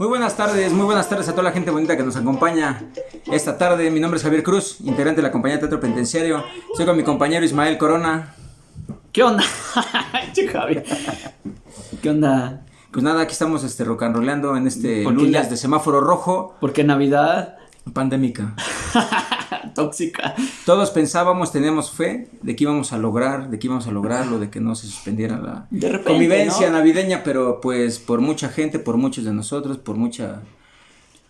Muy buenas tardes, muy buenas tardes a toda la gente bonita que nos acompaña esta tarde. Mi nombre es Javier Cruz, integrante de la compañía Teatro Penitenciario. Estoy con mi compañero Ismael Corona. ¿Qué onda? ¿Qué onda? Pues nada, aquí estamos este, rocanroleando en este lunes ya- de semáforo rojo, Porque Navidad pandémica. tóxica. Todos pensábamos, teníamos fe de que íbamos a lograr, de que íbamos a lograrlo, de que no se suspendiera la repente, convivencia ¿no? navideña, pero pues por mucha gente, por muchos de nosotros, por mucha...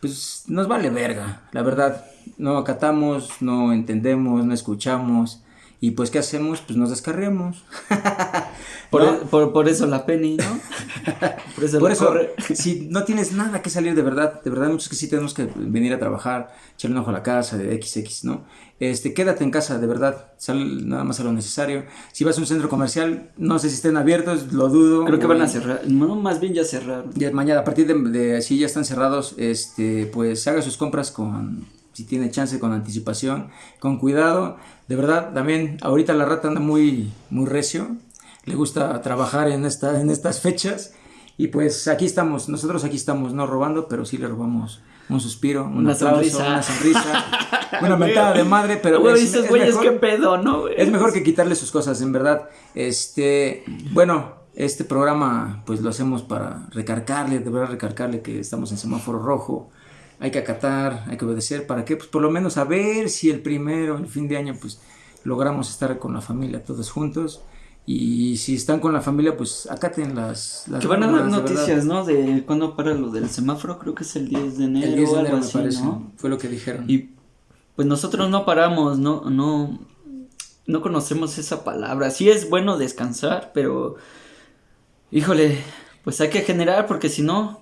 Pues nos vale verga, la verdad. No acatamos, no entendemos, no escuchamos. Y pues, ¿qué hacemos? Pues nos descarriamos. Por, ¿No? por, por eso la penny, ¿no? Por eso, Por eso, corre. si no tienes nada que salir de verdad, de verdad, muchos que sí tenemos que venir a trabajar, echarle un ojo a la casa, de XX, ¿no? Este, quédate en casa, de verdad, sal nada más a lo necesario. Si vas a un centro comercial, no sé si estén abiertos, lo dudo. Creo que van a cerrar. No, más bien ya cerraron. Mañana, a partir de, de si ya están cerrados, este, pues haga sus compras con, si tiene chance, con anticipación, con cuidado. De verdad, también ahorita la rata anda muy, muy recio. Le gusta trabajar en, esta, en estas fechas. Y pues aquí estamos, nosotros aquí estamos, no robando, pero sí le robamos un suspiro, un Una aplauso, sonrisa. una sonrisa, una mentada de madre, pero Güey, es- es mejor- qué pedo, ¿no, güey? es mejor que quitarle sus cosas, en verdad. Este, bueno, este programa pues lo hacemos para recargarle, de verdad recargarle que estamos en semáforo rojo. Hay que acatar, hay que obedecer, ¿para qué? Pues por lo menos a ver si el primero, el fin de año, pues logramos estar con la familia todos juntos. Y si están con la familia, pues acaten las... las Que van a dar normas, de noticias, ¿no? De cuándo para lo del semáforo, creo que es el 10 de enero El 10 o de algo enero me así, parece, ¿no? fue lo que dijeron. Y pues nosotros no paramos, no, no, no conocemos esa palabra. Sí es bueno descansar, pero híjole, pues hay que generar porque si no,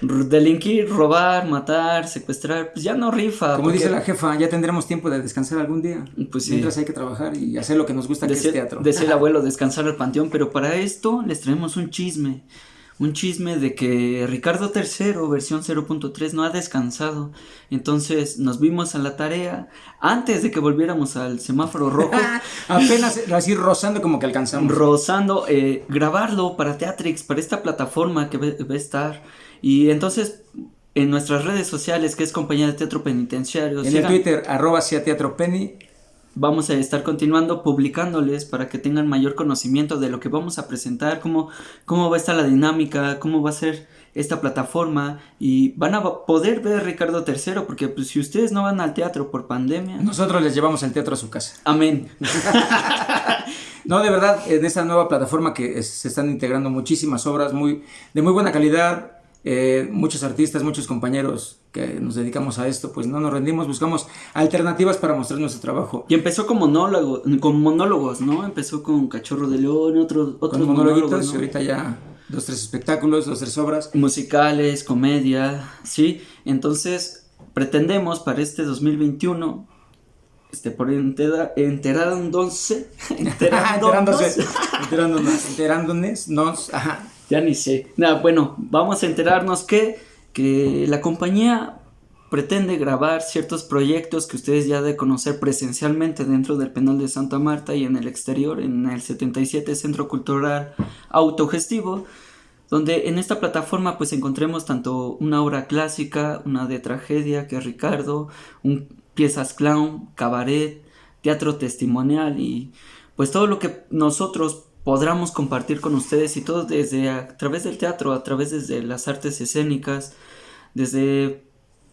delinquir, robar, matar, secuestrar, pues ya no rifa. Como porque dice la jefa, ya tendremos tiempo de descansar algún día. Pues sí. Mientras hay que trabajar y hacer lo que nos gusta, que Decía, es teatro. decía el abuelo, descansar al panteón, pero para esto les traemos un chisme. Un chisme de que Ricardo III, versión 0.3, no ha descansado. Entonces nos vimos a la tarea antes de que volviéramos al semáforo rojo, Apenas así rozando como que alcanzamos. rozando, eh, grabarlo para Teatrix, para esta plataforma que va, a estar. Y entonces en nuestras redes sociales, que es Compañía de Teatro Penitenciario, en el Twitter, arroba sea teatro penny. Vamos a estar continuando publicándoles para que tengan mayor conocimiento de lo que vamos a presentar, cómo, cómo va a estar la dinámica, cómo va a ser esta plataforma y van a poder ver Ricardo III porque pues, si ustedes no van al teatro por pandemia, Nosotros les llevamos el teatro a su casa. amén. No, de verdad, en esta nueva plataforma que es- se están integrando muchísimas obras muy, de muy buena calidad, eh, muchos artistas, muchos compañeros que nos dedicamos a esto, pues no nos rendimos, buscamos alternativas para mostrar nuestro trabajo. Y empezó con monólogo, con monólogos, ¿no? Empezó con Cachorro de León, otros otros Con monólogos, y ahorita ya dos, tres espectáculos, dos, tres obras. musicales, comedia, ¿sí? Entonces, pretendemos para este 2021, este, por entera, enterándose, enterándose, enterándonos, enterándonos, enterándonos, nos, ajá. Ya ni sé. Nada, bueno, vamos a enterarnos que, que la compañía pretende grabar ciertos proyectos que ustedes ya de conocer presencialmente dentro del penal de Santa Marta y en el exterior, en el 77 Centro Cultural Autogestivo, donde en esta plataforma pues encontremos tanto una obra clásica, una de tragedia que es Ricardo, un, piezas clown, cabaret, teatro testimonial y pues todo lo que nosotros podamos compartir con ustedes y todo desde a través del teatro, a través desde las artes escénicas, desde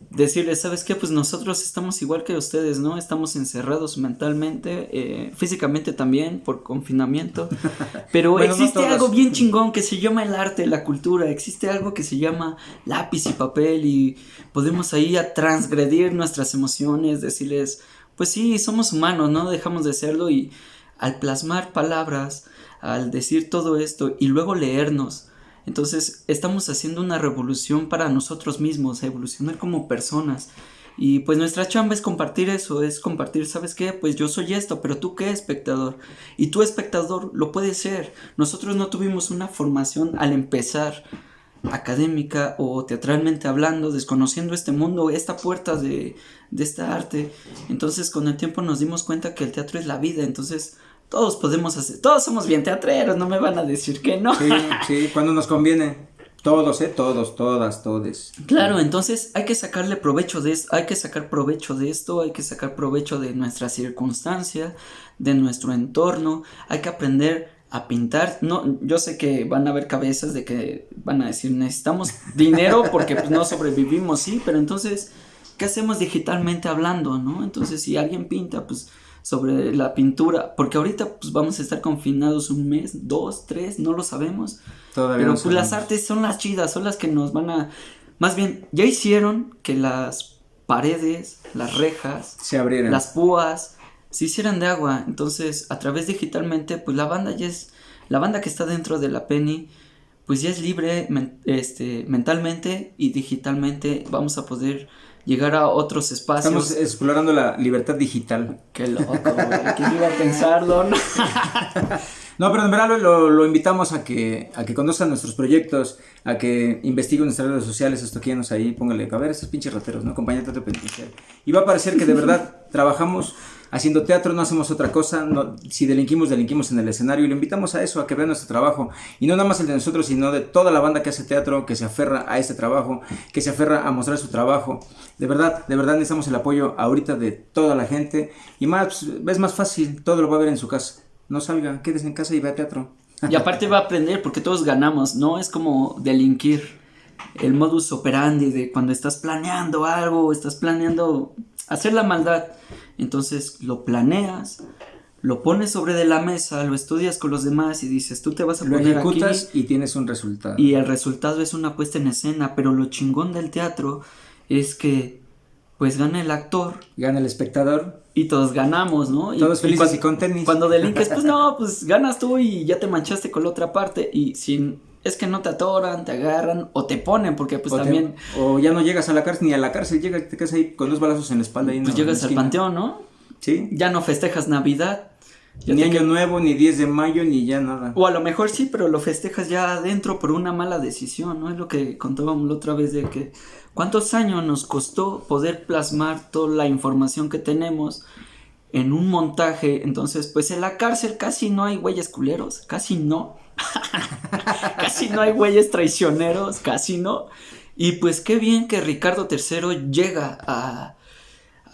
decirles, ¿sabes qué? Pues nosotros estamos igual que ustedes, ¿no? Estamos encerrados mentalmente, eh, físicamente también por confinamiento, pero Bueno, existe algo bien chingón que se llama el arte, la cultura, existe algo que se llama lápiz y papel y podemos ahí a transgredir nuestras emociones, decirles, pues sí, somos humanos, no dejamos de serlo y al plasmar palabras, al decir todo esto y luego leernos, entonces estamos haciendo una revolución para nosotros mismos, evolucionar como personas. Y pues nuestra chamba es compartir eso, es compartir, ¿sabes qué? Pues yo soy esto, pero tú qué, espectador. Y tú, espectador, lo puedes ser. Nosotros no tuvimos una formación al empezar académica o teatralmente hablando, desconociendo este mundo, esta puerta de, de esta arte. Entonces con el tiempo nos dimos cuenta que el teatro es la vida, entonces todos podemos hacer, todos somos bien teatreros, no me van a decir que no. Sí, sí, cuando nos conviene. Todos, ¿eh? Todos, todas, todes. Claro, entonces hay que sacarle provecho de esto, hay que sacar provecho de esto, hay que sacar provecho de nuestra circunstancia, de nuestro entorno, hay que aprender a pintar. No, yo sé que van a haber cabezas de que van a decir necesitamos dinero porque pues, no sobrevivimos, sí, pero entonces, ¿qué hacemos digitalmente hablando, no? Entonces, si alguien pinta, pues sobre la pintura, porque ahorita pues vamos a estar confinados un mes, dos, tres, no lo sabemos. Todavía pero pues las artes son las chidas, son las que nos van a, más bien, ya hicieron que las paredes, las rejas, se abrieran, las púas, se hicieran de agua. Entonces, a través digitalmente, pues la banda ya es, la banda que está dentro de la Penny, pues ya es libre este, mentalmente y digitalmente vamos a poder llegar a otros espacios. Estamos explorando la libertad digital. Qué loco, ¿Quién iba a pensarlo? no, pero en verdad lo, invitamos a que, a que conozcan nuestros proyectos, a que investiguen nuestras redes sociales, esto estoquíenos ahí, póngale, a ver, estos pinches rateros, ¿no? Compañía de penitenciario. Y va a parecer que de verdad trabajamos haciendo teatro, no hacemos otra cosa. No, si delinquimos, delinquimos en el escenario y le invitamos a eso, a que vean nuestro trabajo. Y no nada más el de nosotros, sino de toda la banda que hace teatro, que se aferra a este trabajo, que se aferra a mostrar su trabajo. De verdad, de verdad necesitamos el apoyo ahorita de toda la gente. Y más, pues, es más fácil, todo lo va a ver en su casa. No salga, quédese en casa y vea teatro. Y aparte va a aprender porque todos ganamos, no es como delinquir. El modus operandi de cuando estás planeando algo, estás planeando hacer la maldad. Entonces lo planeas, lo pones sobre de la mesa, lo estudias con los demás y dices, tú te vas a lo poner ejecutas y tienes un resultado. Y el resultado es una puesta en escena, pero lo chingón del teatro es que pues gana el actor, gana el espectador y todos ganamos, ¿no? todos felices y, con tenis. Cuando delinques, pues no, pues ganas tú y ya te manchaste con la otra parte y sin es que no te atoran, te agarran o te ponen, porque pues también. o ya no llegas a la cárcel, ni a la cárcel, llegas, te quedas ahí con dos balazos en la espalda. Y pues llegas al panteón, ¿no? Sí. Ya no festejas Navidad. ni Año Nuevo, ni 10 de mayo, ni ya nada. O a lo mejor sí, pero lo festejas ya adentro por una mala decisión, ¿no? Es lo que contábamos la otra vez de que cuántos años nos costó poder plasmar toda la información que tenemos en un montaje. Entonces, pues en la cárcel casi no hay güeyes culeros, casi no. casi no hay güeyes traicioneros, casi no. Y pues qué bien que Ricardo III llega a...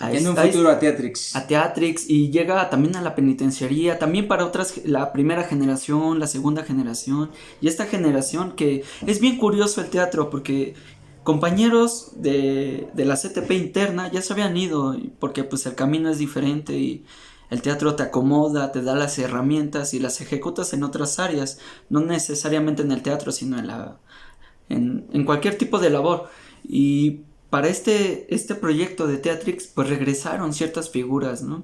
en un futuro a Teatrix. A Teatrix y llega también a la penitenciaría, también para otras, la primera generación, la segunda generación y esta generación que es bien curioso el teatro porque compañeros de, de la CTP interna ya se habían ido porque pues el camino es diferente y el teatro te acomoda, te da las herramientas y las ejecutas en otras áreas, no necesariamente en el teatro, sino en, la, en, cualquier tipo de labor. Y para este, este proyecto de Teatrix, pues regresaron ciertas figuras, ¿no?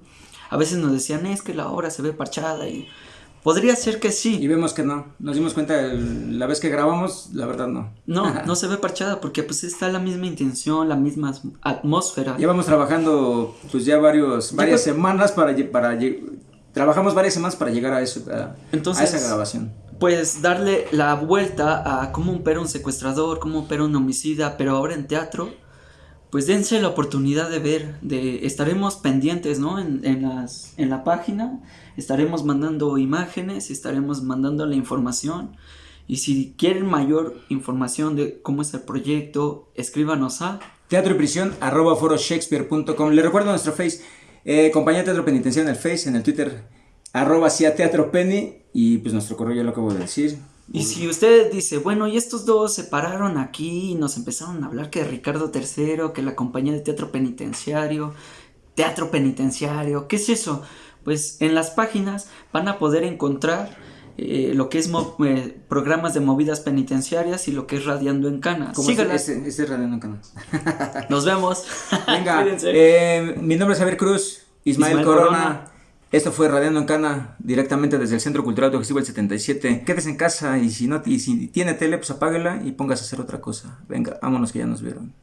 A veces nos decían, es que la obra se ve parchada y Podría ser que sí. Y vemos que no. Nos dimos cuenta la vez que grabamos, la verdad no. No, no se ve parchada porque pues está la misma intención, la misma atmósfera. Llevamos trabajando pues ya varios, varias semanas para, para trabajamos varias semanas para llegar a eso, a, Entonces, a esa grabación. Pues darle la vuelta a cómo opera un secuestrador, cómo opera un homicida, pero ahora en teatro pues dense la oportunidad de ver, de estaremos pendientes, ¿no? En, en, las, en la página, estaremos mandando imágenes, estaremos mandando la información. Y si quieren mayor información de cómo es el proyecto, escríbanos a teatro y prisión arroba foroshakespeare.com. Le recuerdo nuestro face, eh, compañía Teatro Penitenciario en el Face, en el Twitter, arroba Teatro Penny, y pues nuestro correo ya lo acabo de decir, y si usted dice, bueno, y estos dos se pararon aquí y nos empezaron a hablar que Ricardo III, que la compañía de teatro penitenciario, teatro penitenciario, ¿qué es eso? Pues en las páginas van a poder encontrar eh, lo que es eh, programas de movidas penitenciarias y lo que es Radiando en Canas. Sígalas. Ese, ese, Radiando en Canas. Nos vemos. Venga, eh, mi nombre es Javier Cruz, Ismael, Corona esto fue Radiando en Cana, directamente desde el Centro Cultural Autogestivo el 77. Quédese en casa y si no y si tiene tele, pues apáguela y póngase a hacer otra cosa. Venga, vámonos que ya nos vieron.